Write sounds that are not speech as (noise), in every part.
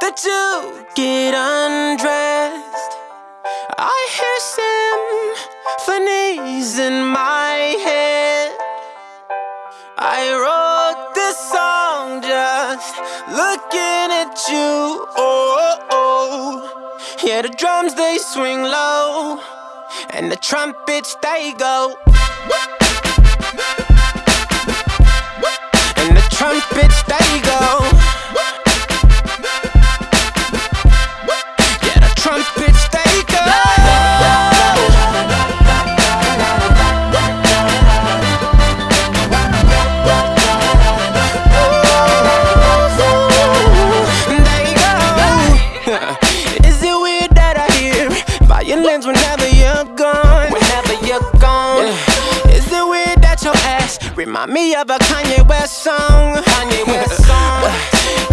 that you get undressed. I hear symphonies in my head. I wrote this song just looking at you. Oh, oh, oh. yeah, the drums they swing low, and the trumpets they go. Remind me of a Kanye West song? Kanye (laughs) West song.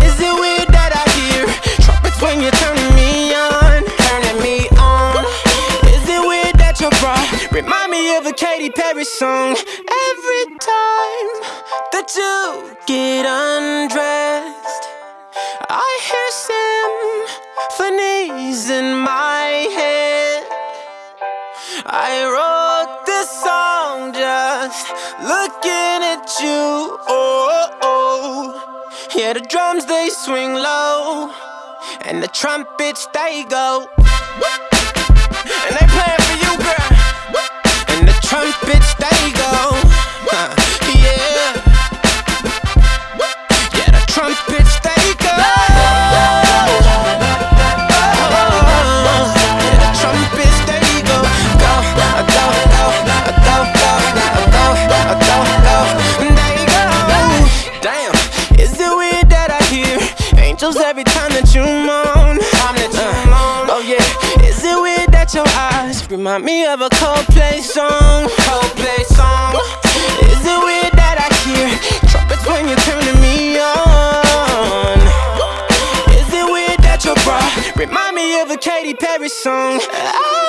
Is it weird that I hear trumpets when you're turning me on? Turning me on. Is it weird that your bra remind me of a Katy Perry song? Every time that you get undressed. I hear symphonies in my head. I song looking at you. Oh, oh. yeah, the drums they swing low, and the trumpets they go. Angels every time that you moan? Time that you uh, moan. Oh yeah, is it weird that your eyes remind me of a Coldplay song? Coldplay song. Is it weird that I hear trumpets when you're turning me on? Is it weird that your bra remind me of a Katy Perry song? Every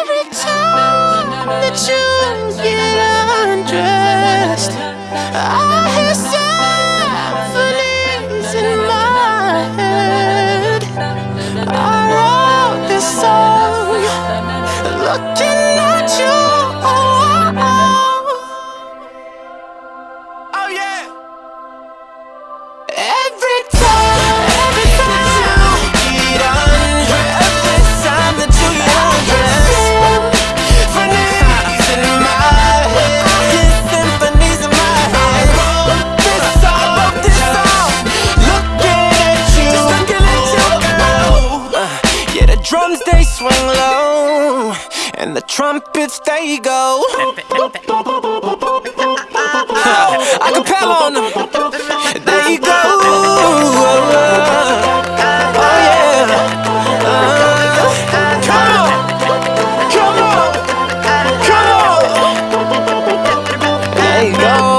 drums they swing low And the trumpets they go. I Acapella on them. They go. Oh yeah. Come on. Come on. Come on. Go.